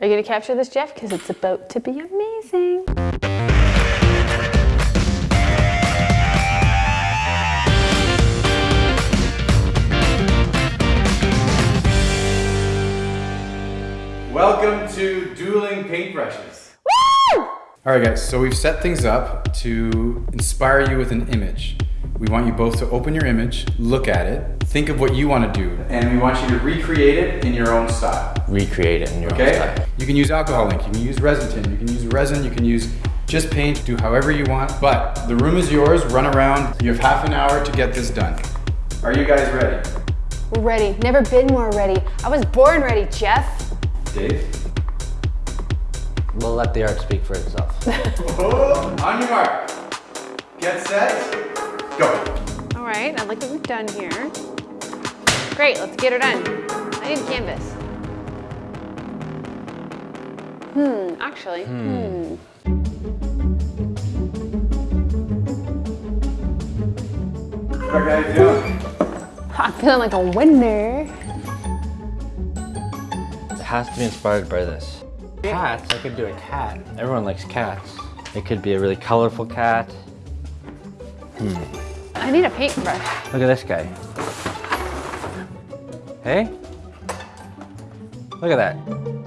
Are you gonna capture this, Jeff? Because it's about to be amazing. Welcome to Dueling Paintbrushes. Woo! All right guys, so we've set things up to inspire you with an image. We want you both to open your image, look at it, think of what you want to do, and we want you to recreate it in your own style. Recreate it in your own Okay? style. You can use alcohol ink, you can use resin tint, you can use resin, you can use just paint, do however you want, but the room is yours, run around. You have half an hour to get this done. Are you guys ready? We're ready. Never been more ready. I was born ready, Jeff. Dave? We'll let the art speak for itself. Oh, on your mark. Get set, go. All right, I like what we've done here. Great, let's get her done. I need a canvas. Hmm, actually, hmm. Okay, how you? I'm feeling like a winner. It has to be inspired by this. Cats, I could do a cat. Everyone likes cats. It could be a really colorful cat. I need a paintbrush. Look at this guy. Hey? Look at that.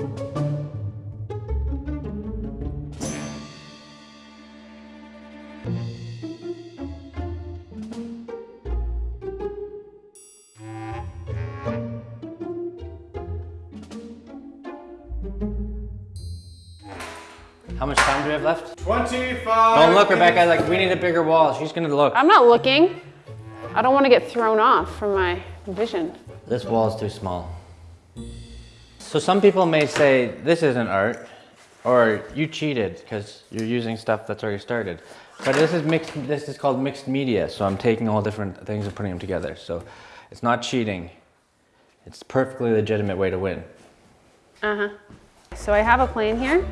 How much time do we have left? 25. Don't look, Rebecca. Like, we need a bigger wall. She's gonna look. I'm not looking. I don't want to get thrown off from my vision. This wall is too small. So some people may say this isn't art, or you cheated because you're using stuff that's already started. But this is mixed. This is called mixed media. So I'm taking all different things and putting them together. So it's not cheating. It's a perfectly legitimate way to win. Uh-huh. So I have a plane here.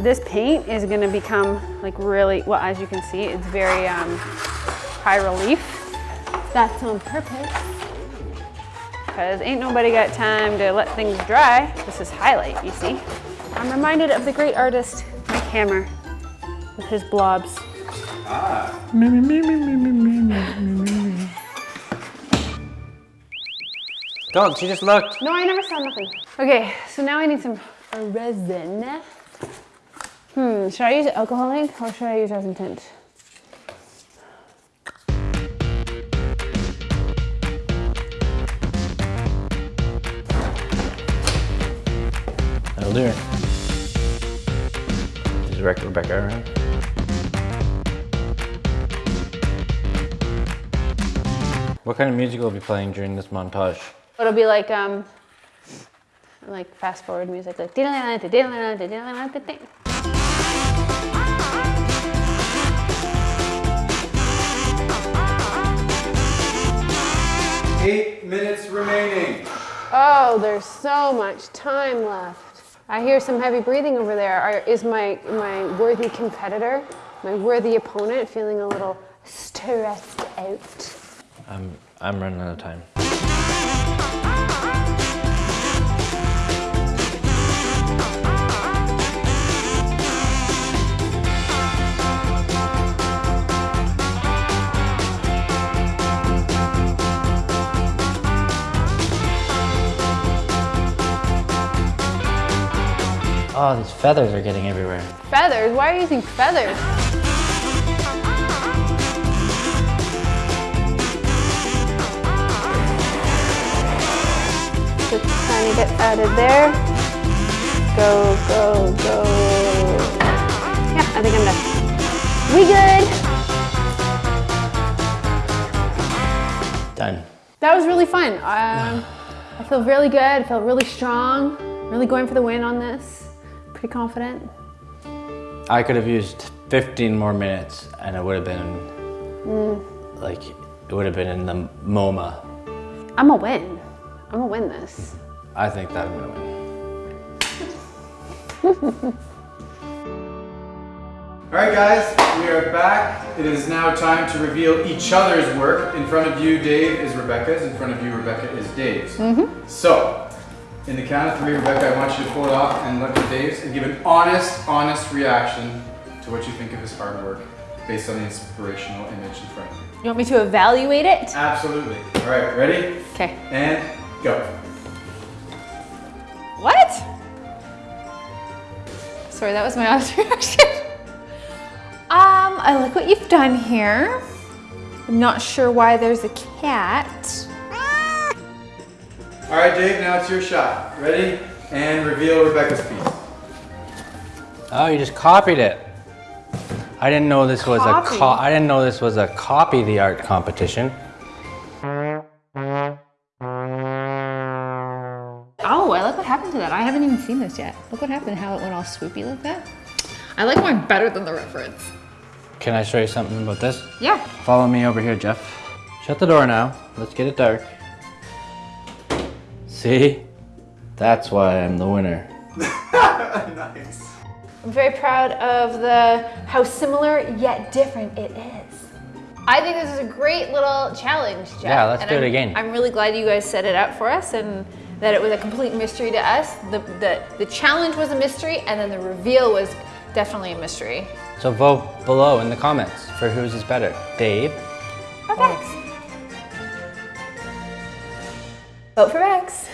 This paint is gonna become like really, well, as you can see, it's very um, high relief. That's on purpose. Because ain't nobody got time to let things dry. This is highlight, you see. I'm reminded of the great artist, Mike Hammer, with his blobs. Ah. Don't. She just looked. No, I never saw nothing. Okay, so now I need some resin. Hmm, should I use alcohol ink or should I use resin tint? That'll do it. Is Rebecca, Rebecca around? What kind of music will be playing during this montage? It'll be like um, like fast forward music, like. remaining. Oh, there's so much time left. I hear some heavy breathing over there. Are, is my my worthy competitor, my worthy opponent, feeling a little stressed out? I'm I'm running out of time. Oh, these feathers are getting everywhere. Feathers? Why are you using feathers? Just tiny bit added there. Go, go, go. Yeah, I think I'm done. We good? Done. That was really fun. Um, I feel really good. I feel really strong. Really going for the win on this. Pretty confident. I could have used 15 more minutes and it would have been mm. like it would have been in the MoMA. I'm a win. I'm gonna win this. I think that I'm gonna win. All right, guys, we are back. It is now time to reveal each other's work. In front of you, Dave, is Rebecca's. In front of you, Rebecca is Dave's. Mm-hmm. So, In the count of three, Rebecca, I want you to pull it off and look at Dave's and give an honest, honest reaction to what you think of his hard work based on the inspirational image in front of you. You want me to evaluate it? Absolutely. All right, ready? Okay. And go. What? Sorry, that was my honest reaction. Um, I like what you've done here. I'm not sure why there's a cat. All right, Dave, now it's your shot. Ready? And reveal Rebecca's piece. Oh, you just copied it. I didn't know this was Copy? a co- I didn't know this was a copy the art competition. Oh, I like what happened to that. I haven't even seen this yet. Look what happened, how it went all swoopy like that. I like mine better than the reference. Can I show you something about this? Yeah. Follow me over here, Jeff. Shut the door now. Let's get it dark. See? That's why I'm the winner. nice. I'm very proud of the how similar yet different it is. I think this is a great little challenge, Jeff. Yeah, let's and do it I'm- again. I'm really glad you guys set it up for us and that it was a complete mystery to us. The, the, the challenge was a mystery and then the reveal was definitely a mystery. So vote below in the comments for whose is better, Dave Vote for Rex.